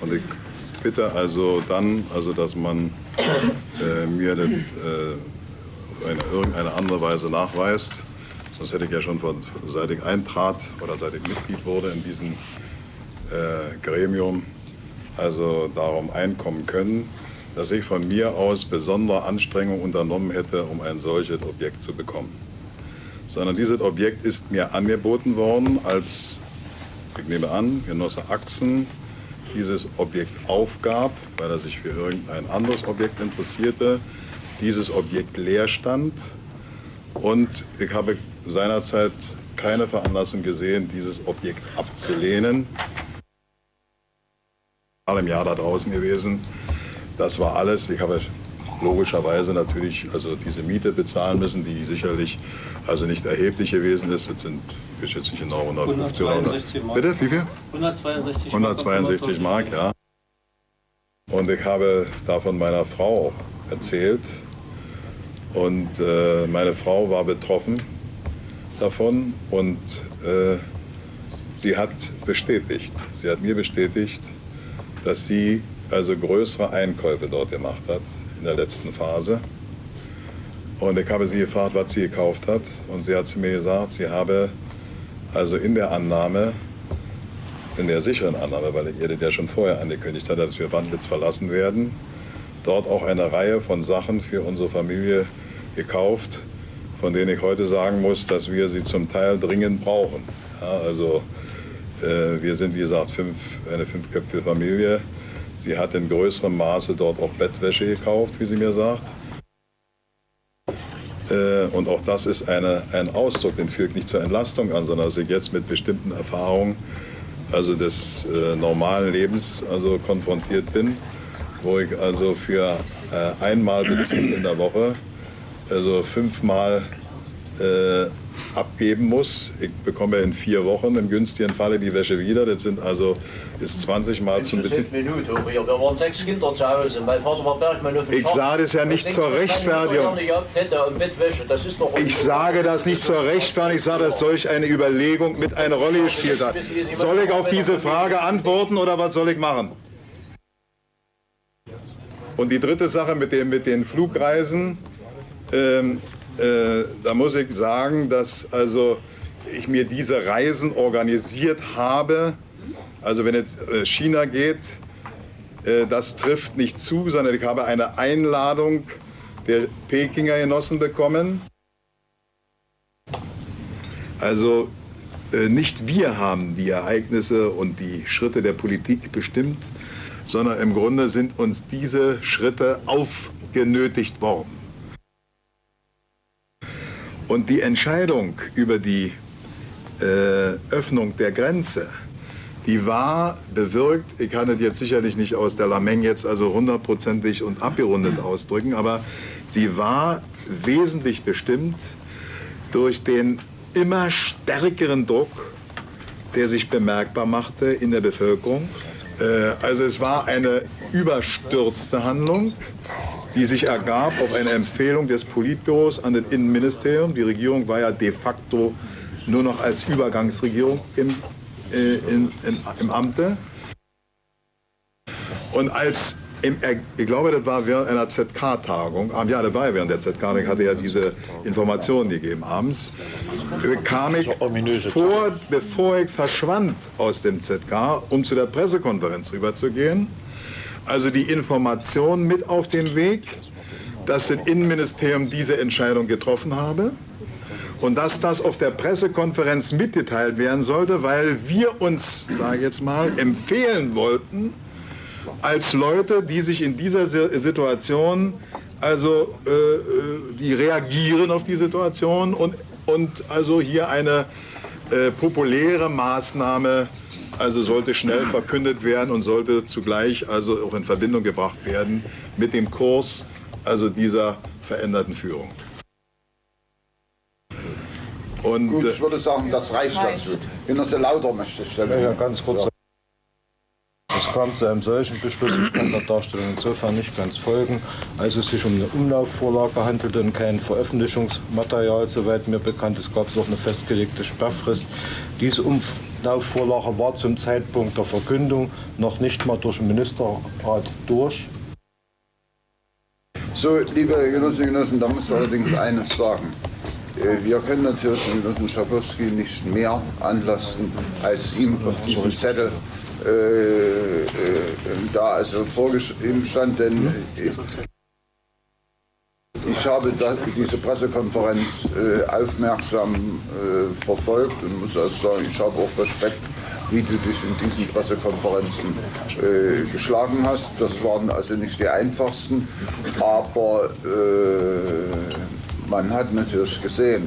und ich bitte also dann, also dass man mir das äh, in irgendeine andere Weise nachweist, sonst hätte ich ja schon von, seit ich eintrat oder seit ich Mitglied wurde in diesem äh, Gremium, also darum einkommen können, dass ich von mir aus besondere Anstrengungen unternommen hätte, um ein solches Objekt zu bekommen. Sondern dieses Objekt ist mir angeboten worden, als, ich nehme an, Genosse Axen dieses Objekt aufgab, weil er sich für irgendein anderes Objekt interessierte, dieses Objekt leer stand und ich habe seinerzeit keine Veranlassung gesehen, dieses Objekt abzulehnen. Im Jahr da draußen gewesen. Das war alles. Ich habe logischerweise natürlich also diese Miete bezahlen müssen, die sicherlich also nicht erheblich gewesen ist. Das sind, ich schätze nicht genau, 150 oder 100. 162 Mark. Bitte, wie viel? 162 162 Mark, ja. Und ich habe davon meiner Frau erzählt. Und äh, meine Frau war betroffen davon und äh, sie hat bestätigt, sie hat mir bestätigt, dass sie also größere Einkäufe dort gemacht hat in der letzten Phase. Und ich habe sie gefragt, was sie gekauft hat. Und sie hat zu mir gesagt, sie habe also in der Annahme, in der sicheren Annahme, weil ich ihr das ja schon vorher angekündigt hatte, dass wir Wandlitz verlassen werden, dort auch eine Reihe von Sachen für unsere Familie gekauft, von denen ich heute sagen muss, dass wir sie zum Teil dringend brauchen. Ja, also äh, wir sind, wie gesagt, fünf, eine fünfköpfige Familie. Sie hat in größerem Maße dort auch Bettwäsche gekauft, wie sie mir sagt. Äh, Und auch das ist eine, ein Ausdruck, den führt nicht zur Entlastung an, sondern dass ich jetzt mit bestimmten Erfahrungen also des äh, normalen Lebens also konfrontiert bin, wo ich also für äh, einmal Beziehen in der Woche also fünfmal äh, abgeben muss. Ich bekomme in vier Wochen im günstigen Falle die Wäsche wieder. Das sind also ist 20 Mal zum Beziehen. Minute, wir waren sechs Kinder zu Hause. Mein Vater war Bergmann auf dem Ich sage das ja nicht zur Rechtfertigung. Ich sage das nicht zur Rechtfertigung, ich sage, dass solch eine Überlegung mit eine Rolle gespielt hat. Soll ich auf diese Frage antworten oder was soll ich machen? Und die dritte Sache mit, dem, mit den Flugreisen, ähm, äh, da muss ich sagen, dass also ich mir diese Reisen organisiert habe. Also wenn jetzt äh, China geht, äh, das trifft nicht zu, sondern ich habe eine Einladung der Pekinger Genossen bekommen. Also nicht wir haben die Ereignisse und die Schritte der Politik bestimmt, sondern im Grunde sind uns diese Schritte aufgenötigt worden. Und die Entscheidung über die äh, Öffnung der Grenze, die war bewirkt, ich kann es jetzt sicherlich nicht aus der Lameng jetzt also hundertprozentig und abgerundet ausdrücken, aber sie war wesentlich bestimmt durch den immer stärkeren Druck, der sich bemerkbar machte in der Bevölkerung. Äh, Also es war eine überstürzte Handlung, die sich ergab auf eine Empfehlung des Politbüros an das Innenministerium. Die Regierung war ja de facto nur noch als Übergangsregierung im, äh, in, in, im Amte. Und als im, ich glaube, das war während einer ZK-Tagung, ah, ja, das war während der ZK-Tagung, hatte ja diese Informationen gegeben abends, kam ich vor, bevor ich verschwand aus dem ZK, um zu der Pressekonferenz rüberzugehen, also die Information mit auf den Weg, dass das Innenministerium diese Entscheidung getroffen habe und dass das auf der Pressekonferenz mitgeteilt werden sollte, weil wir uns, sage ich jetzt mal, empfehlen wollten, als Leute, die sich in dieser Situation, also äh, äh, die reagieren auf die Situation und, und also hier eine äh, populäre Maßnahme also sollte schnell verkündet werden und sollte zugleich also auch in Verbindung gebracht werden mit dem Kurs also dieser veränderten Führung. Und, Gut, ich würde sagen, das reicht dazu. Wenn sie lauter möchte stellen. Ja, ganz kurz. Es kam zu einem solchen Beschluss, ich kann der Darstellung insofern nicht ganz folgen, als es sich um eine Umlaufvorlage handelte und kein Veröffentlichungsmaterial, soweit mir bekannt ist, gab es auch eine festgelegte Sperrfrist. Diese Umlaufvorlage war zum Zeitpunkt der Verkündung noch nicht mal durch den Ministerrat durch. So, liebe Genossinnen und Genossen, da muss ich allerdings eines sagen. Äh, wir können natürlich den Genossen Schabowski nicht mehr anlasten, als ihm auf diesem Zettel äh, äh, da also vorgeschrieben stand, denn ich habe diese Pressekonferenz äh, aufmerksam äh, verfolgt und muss also sagen, ich habe auch Respekt, wie du dich in diesen Pressekonferenzen geschlagen hast. Das waren also nicht die einfachsten, aber man hat natürlich gesehen,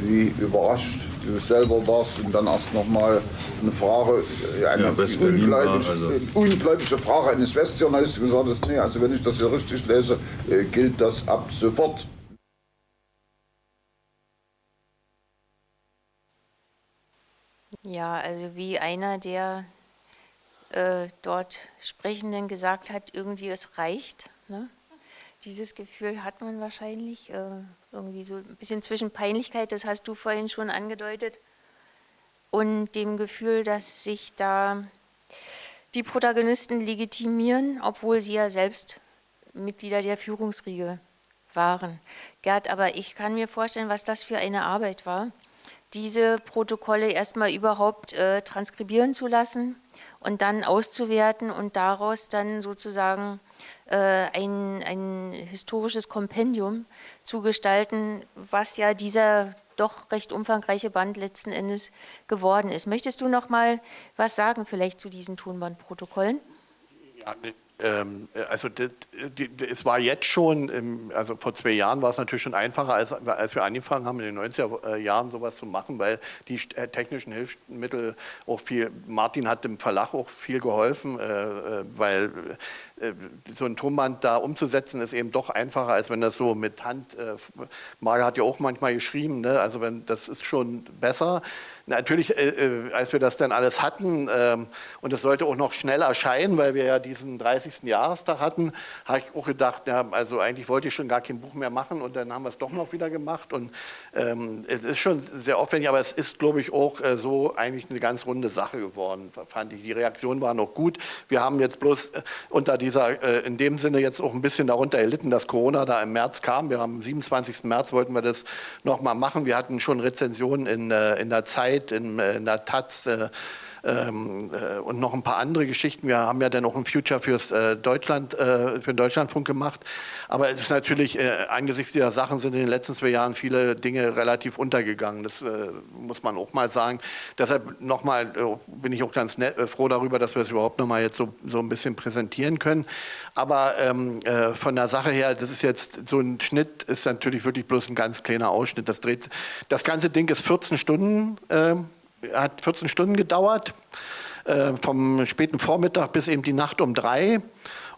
wie überrascht du selber warst und dann erst nochmal eine Frage, äh, eine ja, ungläubige, also. ungläubige Frage eines Westjournalisten gesagt hast, nee, also wenn ich das hier richtig lese, äh, gilt das ab sofort. Ja, also wie einer der äh, dort Sprechenden gesagt hat, irgendwie es reicht. Ne? Dieses Gefühl hat man wahrscheinlich, äh, irgendwie so ein bisschen zwischen Peinlichkeit, das hast du vorhin schon angedeutet, und dem Gefühl, dass sich da die Protagonisten legitimieren, obwohl sie ja selbst Mitglieder der Führungsriege waren. Gerd, aber ich kann mir vorstellen, was das für eine Arbeit war, diese Protokolle erstmal überhaupt äh, transkribieren zu lassen und dann auszuwerten und daraus dann sozusagen ein, ein historisches Kompendium zu gestalten, was ja dieser doch recht umfangreiche Band letzten Endes geworden ist. Möchtest du noch mal was sagen vielleicht zu diesen Tonbandprotokollen? Ja, ähm, also es war jetzt schon, also vor zwei Jahren war es natürlich schon einfacher, als, als wir angefangen haben, in den 90er Jahren sowas zu machen, weil die äh, technischen Hilfsmittel auch viel, Martin hat dem Verlag auch viel geholfen, äh, äh, weil so ein Tonband da umzusetzen ist eben doch einfacher, als wenn das so mit Hand, Marga hat ja auch manchmal geschrieben, ne? also wenn, das ist schon besser. Natürlich, äh, äh, als wir das dann alles hatten ähm, und es sollte auch noch schnell erscheinen, weil wir ja diesen 30. Jahrestag hatten, habe ich auch gedacht, ja, also eigentlich wollte ich schon gar kein Buch mehr machen und dann haben wir es doch noch wieder gemacht und ähm, es ist schon sehr aufwendig, aber es ist, glaube ich, auch äh, so eigentlich eine ganz runde Sache geworden, fand ich. Die Reaktion war noch gut. Wir haben jetzt bloß äh, unter dieser, äh, in dem Sinne jetzt auch ein bisschen darunter erlitten, dass Corona da im März kam. Wir haben am 27. März wollten wir das nochmal machen. Wir hatten schon Rezensionen in, äh, in der Zeit, in, äh, in der Taz äh, ähm, äh, und noch ein paar andere Geschichten. Wir haben ja dann auch ein Future fürs äh, Deutschland, äh, für den Deutschlandfunk gemacht. Aber es ist natürlich, äh, angesichts dieser Sachen sind in den letzten zwei Jahren viele Dinge relativ untergegangen. Das muss man auch mal sagen. Deshalb nochmal bin ich auch ganz nett, froh darüber, dass wir es überhaupt nochmal jetzt so, so ein bisschen präsentieren können. Aber ähm, von der Sache her, das ist jetzt so ein Schnitt, ist natürlich wirklich bloß ein ganz kleiner Ausschnitt. Das dreht, das ganze Ding ist 14 Stunden. Hat 14 Stunden gedauert, äh, vom späten Vormittag bis eben die Nacht um drei.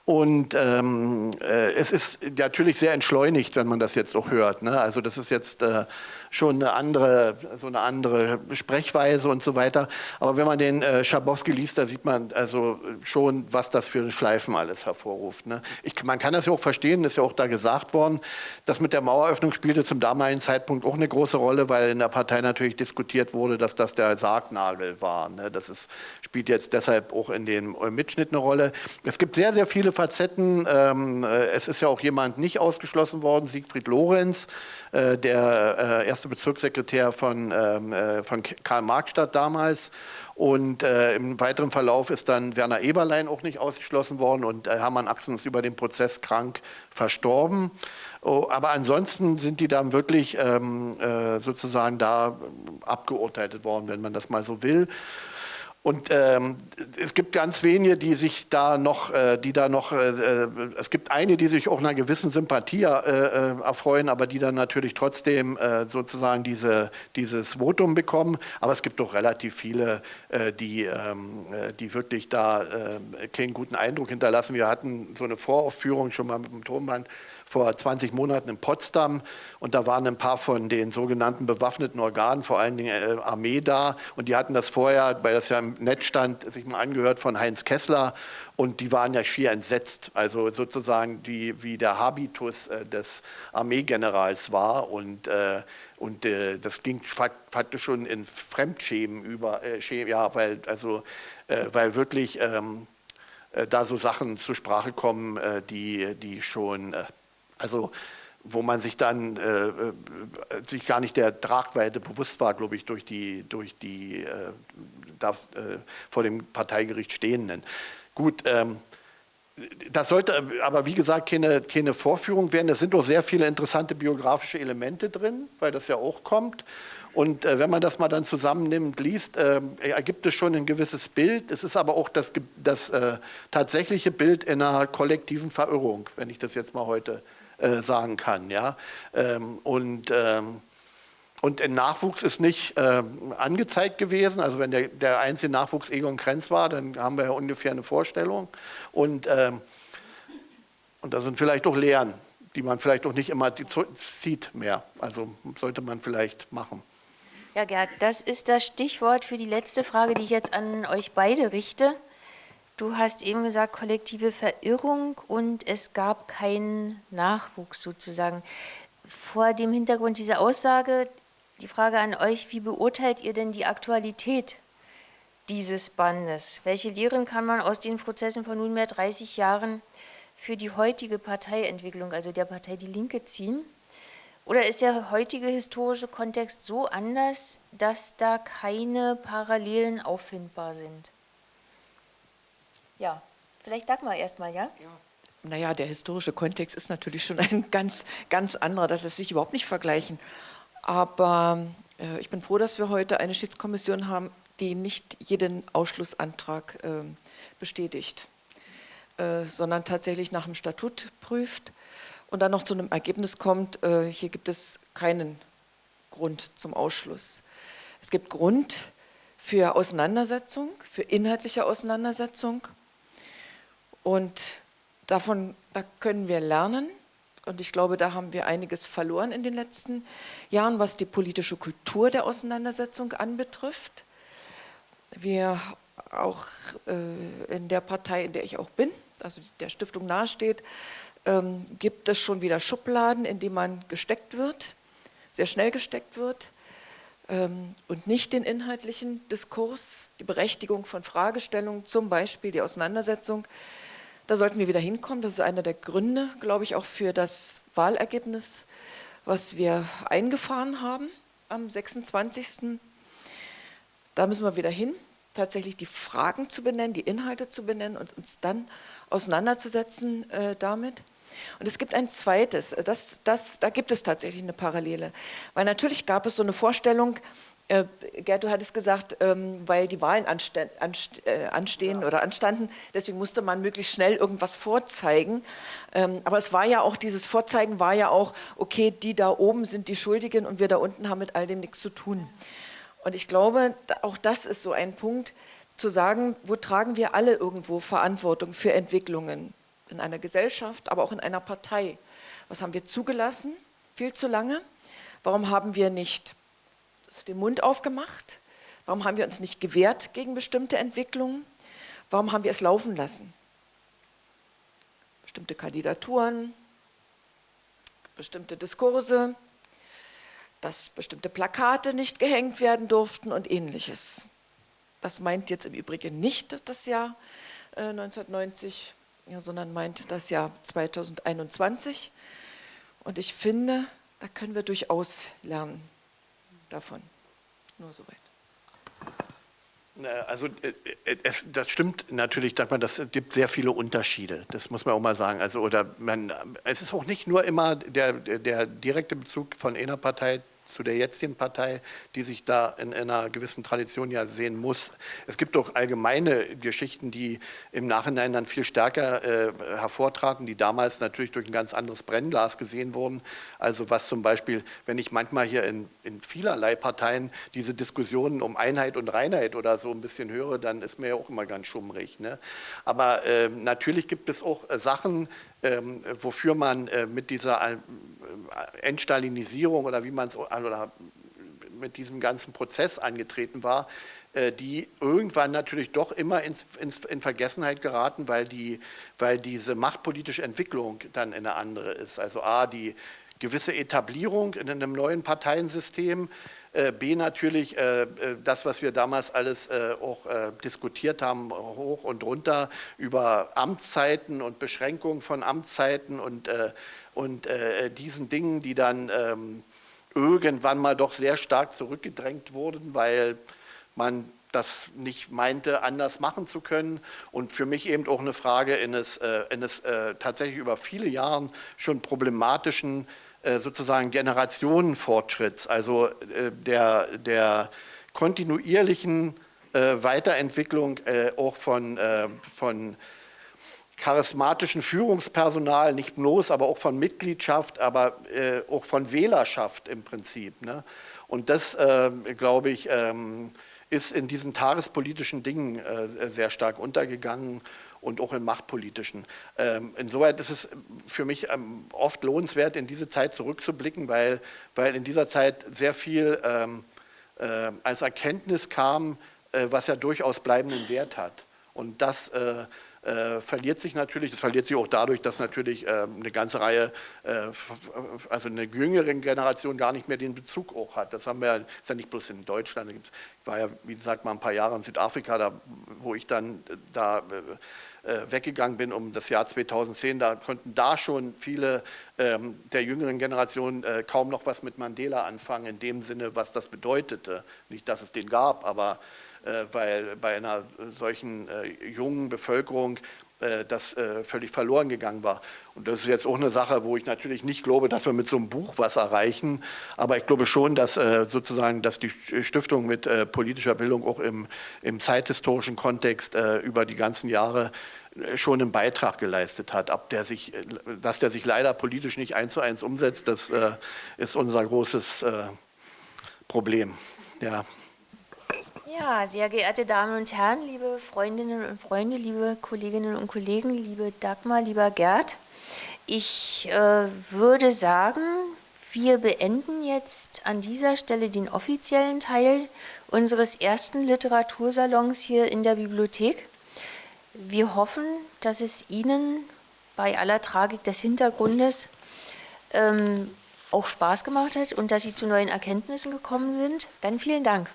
Und ähm, äh, es ist natürlich sehr entschleunigt, wenn man das jetzt auch hört. Ne? Also das ist jetzt äh, schon eine andere, so eine andere Sprechweise und so weiter. Aber wenn man den äh, Schabowski liest, da sieht man also schon, was das für Schleifen alles hervorruft. Ne? Ich, man kann das ja auch verstehen, ist ja auch da gesagt worden. Das mit der Maueröffnung spielte zum damaligen Zeitpunkt auch eine große Rolle, weil in der Partei natürlich diskutiert wurde, dass das der Sargnagel war. Ne? Das ist, spielt jetzt deshalb auch in dem Mitschnitt eine Rolle. Es gibt sehr, sehr viele Facetten. Ähm, äh, es ist ja auch jemand nicht ausgeschlossen worden, Siegfried Lorenz, äh, der äh, erste Bezirkssekretär von, ähm, äh, von Karl-Marx-Stadt damals. Und äh, im weiteren Verlauf ist dann Werner Eberlein auch nicht ausgeschlossen worden und äh, Hermann Axen ist über den Prozess krank verstorben. Oh, aber ansonsten sind die dann wirklich ähm, äh, sozusagen da abgeurteilt worden, wenn man das mal so will. Und ähm, es gibt ganz wenige, die sich da noch, äh, die da noch, äh, äh es gibt eine, die sich auch einer gewissen Sympathie äh, äh erfreuen, aber die dann natürlich trotzdem äh, sozusagen diese, dieses Votum bekommen. Aber es gibt doch relativ viele, die, ähm, die wirklich da keinen guten Eindruck hinterlassen. Wir hatten so eine Voraufführung schon mal mit dem Tonband vor 20 Monaten in Potsdam. Und da waren ein paar von den sogenannten bewaffneten Organen, vor allen Dingen äh, Armee da. Und die hatten das vorher, weil das ja im Netz stand, sich mal angehört von Heinz Kessler. Und die waren ja schier entsetzt, also sozusagen die, wie der Habitus äh, des Armeegenerals war. Und, äh, und äh, das ging faktisch schon in Fremdschämen über, äh, ja, weil, also, äh, weil wirklich ähm, da so Sachen zur Sprache kommen, die, die schon also wo man sich dann äh, äh, sich gar nicht der Tragweite bewusst war, glaube ich, durch die, durch die äh, darf, äh, vor dem Parteigericht Stehenden. Gut, ähm, das sollte aber wie gesagt keine, keine Vorführung werden. Es sind doch sehr viele interessante biografische Elemente drin, weil das ja auch kommt. Und äh, wenn man das mal dann zusammennimmt, liest, äh, ergibt es schon ein gewisses Bild. Es ist aber auch das, das äh, tatsächliche Bild in einer kollektiven Verirrung, wenn ich das jetzt mal heute äh, sagen kann. Ja? Ähm, und, ähm, und ein Nachwuchs ist nicht ähm, angezeigt gewesen. Also wenn der, der einzige Nachwuchs Egon Krenz war, dann haben wir ja ungefähr eine Vorstellung. Und, ähm, und da sind vielleicht auch Lehren, die man vielleicht auch nicht immer zieht mehr. Also sollte man vielleicht machen. Ja, Gerd, das ist das Stichwort für die letzte Frage, die ich jetzt an euch beide richte. Du hast eben gesagt, kollektive Verirrung und es gab keinen Nachwuchs sozusagen. Vor dem Hintergrund dieser Aussage die Frage an euch, wie beurteilt ihr denn die Aktualität dieses Bandes? Welche Lehren kann man aus den Prozessen von nunmehr 30 Jahren für die heutige Parteientwicklung, also der Partei Die Linke, ziehen? Oder ist der heutige historische Kontext so anders, dass da keine Parallelen auffindbar sind? Ja, vielleicht Dagmar erstmal, ja? ja. Naja, der historische Kontext ist natürlich schon ein ganz, ganz anderer, das lässt sich überhaupt nicht vergleichen. Aber äh, ich bin froh, dass wir heute eine Schiedskommission haben, die nicht jeden Ausschlussantrag äh, bestätigt, äh, sondern tatsächlich nach dem Statut prüft und dann noch zu einem Ergebnis kommt, äh, hier gibt es keinen Grund zum Ausschluss. Es gibt Grund für Auseinandersetzung, für inhaltliche Auseinandersetzung, und davon da können wir lernen. Und ich glaube, da haben wir einiges verloren in den letzten Jahren, was die politische Kultur der Auseinandersetzung anbetrifft. Wir auch äh, in der Partei, in der ich auch bin, also der Stiftung nahesteht, ähm, gibt es schon wieder Schubladen, in die man gesteckt wird, sehr schnell gesteckt wird ähm, und nicht den inhaltlichen Diskurs, die Berechtigung von Fragestellungen, zum Beispiel die Auseinandersetzung da sollten wir wieder hinkommen. Das ist einer der Gründe, glaube ich, auch für das Wahlergebnis, was wir eingefahren haben am 26. Da müssen wir wieder hin, tatsächlich die Fragen zu benennen, die Inhalte zu benennen und uns dann auseinanderzusetzen äh, damit. Und es gibt ein zweites, das, das, da gibt es tatsächlich eine Parallele. Weil natürlich gab es so eine Vorstellung, Gerd, du hattest gesagt, ähm, weil die Wahlen anste anst äh, anstehen ja. oder anstanden, deswegen musste man möglichst schnell irgendwas vorzeigen. Ähm, aber es war ja auch, dieses Vorzeigen war ja auch, okay, die da oben sind die Schuldigen und wir da unten haben mit all dem nichts zu tun. Und ich glaube, auch das ist so ein Punkt, zu sagen, wo tragen wir alle irgendwo Verantwortung für Entwicklungen in einer Gesellschaft, aber auch in einer Partei. Was haben wir zugelassen? Viel zu lange. Warum haben wir nicht den Mund aufgemacht? Warum haben wir uns nicht gewehrt gegen bestimmte Entwicklungen? Warum haben wir es laufen lassen? Bestimmte Kandidaturen, bestimmte Diskurse, dass bestimmte Plakate nicht gehängt werden durften und ähnliches. Das meint jetzt im Übrigen nicht das Jahr 1990, ja, sondern meint das Jahr 2021. Und ich finde, da können wir durchaus lernen davon. Nur soweit. Also äh, äh, es, das stimmt natürlich, dass man das gibt sehr viele Unterschiede. Das muss man auch mal sagen. Also oder man, es ist auch nicht nur immer der, der direkte Bezug von einer Partei zu der jetzigen Partei, die sich da in einer gewissen Tradition ja sehen muss. Es gibt auch allgemeine Geschichten, die im Nachhinein dann viel stärker äh, hervortraten, die damals natürlich durch ein ganz anderes Brennglas gesehen wurden. Also was zum Beispiel, wenn ich manchmal hier in, in vielerlei Parteien diese Diskussionen um Einheit und Reinheit oder so ein bisschen höre, dann ist mir ja auch immer ganz schummrig. Ne? Aber äh, natürlich gibt es auch äh, Sachen, wofür man äh, mit dieser äh, Entstalinisierung oder wie man es oder mit diesem ganzen Prozess angetreten war, äh, die irgendwann natürlich doch immer ins, ins, in Vergessenheit geraten, weil, die, weil diese machtpolitische Entwicklung dann eine andere ist. Also A, die gewisse Etablierung in einem neuen Parteiensystem, B natürlich äh, das, was wir damals alles auch diskutiert haben, hoch und runter über Amtszeiten und Beschränkung von Amtszeiten und, und diesen Dingen, die dann ähm, irgendwann mal doch sehr stark zurückgedrängt wurden, weil man das nicht meinte, anders machen zu können. Und für mich eben auch eine Frage eines, äh, eines äh, tatsächlich über viele Jahre schon problematischen äh, sozusagen Generationenfortschritts, also äh, der, der kontinuierlichen äh, Weiterentwicklung äh, auch von, von charismatischen Führungspersonal, nicht bloß, aber auch von Mitgliedschaft, aber äh, auch von Wählerschaft im Prinzip. Ne? Und das, äh, glaube ich, ähm, ist in diesen tagespolitischen Dingen äh, sehr stark untergegangen und auch in machtpolitischen. Ähm, insoweit ist es für mich ähm, oft lohnenswert, in diese Zeit zurückzublicken, weil, weil in dieser Zeit sehr viel ähm, äh, als Erkenntnis kam, äh, was ja durchaus bleibenden Wert hat. Und das äh, äh, verliert sich natürlich, das verliert sich auch dadurch, dass natürlich äh, eine ganze Reihe, äh, also eine jüngere Generation gar nicht mehr den Bezug auch hat. Das haben wir, ist ja nicht bloß in Deutschland, ich war ja, wie gesagt, mal ein paar Jahre in Südafrika, da, wo ich dann äh, da äh, weggegangen bin um das Jahr 2010, da konnten da schon viele ähm, der jüngeren Generation äh, kaum noch was mit Mandela anfangen, in dem Sinne, was das bedeutete. Nicht, dass es den gab, aber äh, weil bei einer solchen äh, jungen Bevölkerung äh, das völlig verloren gegangen war. Und das ist jetzt auch eine Sache, wo ich natürlich nicht glaube, dass wir mit so einem Buch was erreichen, aber ich glaube schon, dass sozusagen, dass die Stiftung mit politischer Bildung auch im, im zeithistorischen Kontext über die ganzen Jahre schon einen Beitrag geleistet hat. Ab der sich, dass der sich leider politisch nicht eins zu eins umsetzt, das ist unser großes Problem. Ja. Ja, sehr geehrte Damen und Herren, liebe Freundinnen und Freunde, liebe Kolleginnen und Kollegen, liebe Dagmar, lieber Gerd, ich äh, würde sagen, wir beenden jetzt an dieser Stelle den offiziellen Teil unseres ersten Literatursalons hier in der Bibliothek. Wir hoffen, dass es Ihnen bei aller Tragik des Hintergrundes ähm, auch Spaß gemacht hat und dass Sie zu neuen Erkenntnissen gekommen sind. Dann vielen Dank.